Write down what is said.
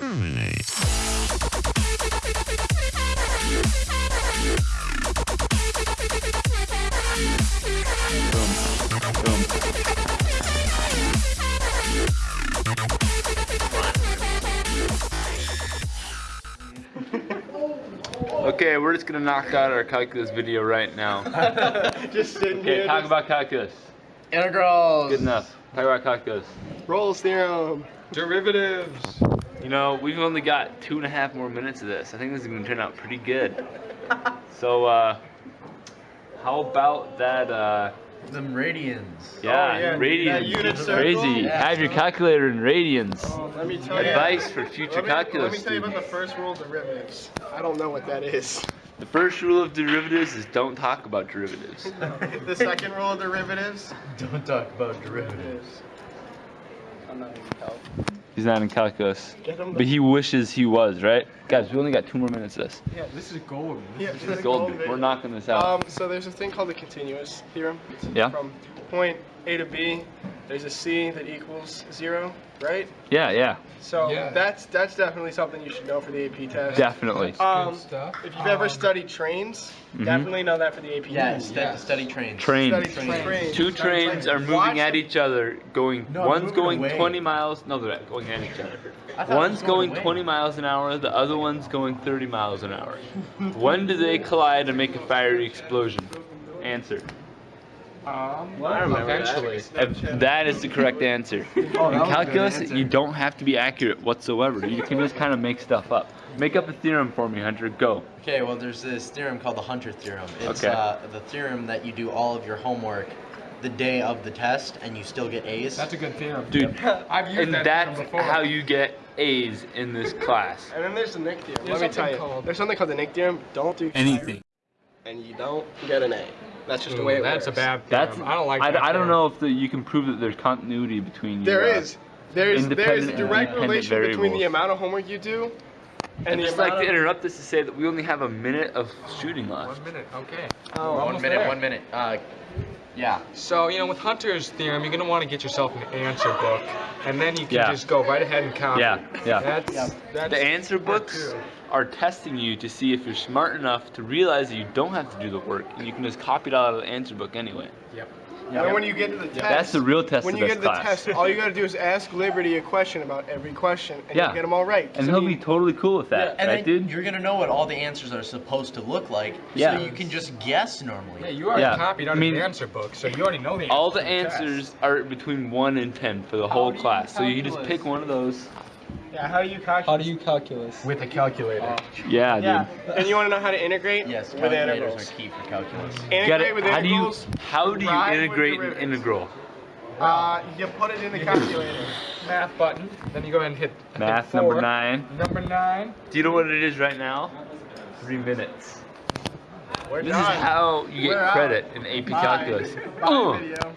terminate. Okay, we're just gonna knock out our calculus video right now. just sitting Okay, here. talk just- about calculus. integrals. Good enough. Talk about calculus. Rolle's theorem. Derivatives. You know, we've only got two and a half more minutes of this. I think this is gonna turn out pretty good. So, uh, how about that, uh, Them radians. yeah, Oh, yeah, radians. that unit. Crazy. Yeah. Have your calculator in radians. Oh, let me tell you. Advice for future let me, calculus Let me tell you about the first rule of derivatives. I don't know what that is. The first rule of derivatives is don't talk about derivatives. the second rule of derivatives. Don't talk about derivatives. Is- I'm not even help. He's not in calculus. Get him the- But he wishes he was, right? Guys, we only got two more minutes of this. Yeah, this is gold. Yeah, This the is gold. golden We're knocking this out. Um, so there's a thing called the continuous theorem. Yeah. From point A to B, there's a C that equals zero, right? Yeah, yeah, So Yeah. that's that's definitely something you should know for the AP test. definitely. Um, Good stuff. if you've ever Um, studied trains, Mhm. definitely know that for the AP Yeah, test. stu- yes. study trains. Trains. Study trains. Two trains are moving at each other, going. No, one's moving going away. 20 miles. No, they're not going at each other. I thought it One's was going going away. 20 miles an hour. The other one's going 30 miles an hour. when do they collide and make a fiery explosion? Answer. Um, I remember eventually. If that is the correct answer. Oh, In that was a good calculus, answer. you don't have to be accurate whatsoever. You can just kind of make stuff up. Make up a theorem for me, Hunter. Go. Okay, well, there's this theorem called the Hunter theorem. It's Okay. uh, the theorem that you do all of your homework the day of the test and you still get A's. That's a good theorem. Dude, I've used and that that's theorem before. how you get A's in this class. And then there's the Nick theorem. There's Let me tell something you. called- There's something called the Nick theorem. Don't do Anything. And you don't get an A. That's just the way it that's works. a bad theorem. That's I don't like I, that I don't know if the, you can prove that there's continuity between. There your, uh, is. There's there's a direct dependent relation between the amount of homework you do and I'd the just like to interrupt this to say that we only have a minute of shooting left. One minute, okay. Oh, We're one almost minute, there. one minute. Uh, yeah. So, you know, with Hunter's theorem, you're going to want to get yourself an answer book, and then you can Yeah. just go right ahead and copy. Yeah, yeah. That's, Yeah. that's The answer books are testing you to see if you're smart enough to realize that you don't have to do the work and you can just copy it out of the answer book anyway. Yep. And then when you get to the test, That's the real test when you get to the class. test, all you gotta do is ask Liberty a question about every question, and Yeah. you get them all right. and So he'll you- be totally cool with that, And right, then dude? you're gonna know what all the answers are supposed to look like, Yeah. so you can just guess normally. Yeah, you already Yeah, copied I out mean, of the answer book, so you already know the All the answers to the answers are between 1 and 10 for the whole class. So you just pick one of those. Yeah, how do you calculate? How do you calculus? With a calculator. Yeah, Yeah, dude. and you want to know how to integrate Yes, with calculators integrals. are key for calculus. Integrate Get it? with How do you how do you integrate an integral? Uh, you put it in the calculator. Math button. Then you go ahead and hit I think Math number 9. Number nine. Do you know what it is right now? 3 minutes. We're This done. is how you We're get out. credit in AP Bye. calculus. Bye, Uh. video.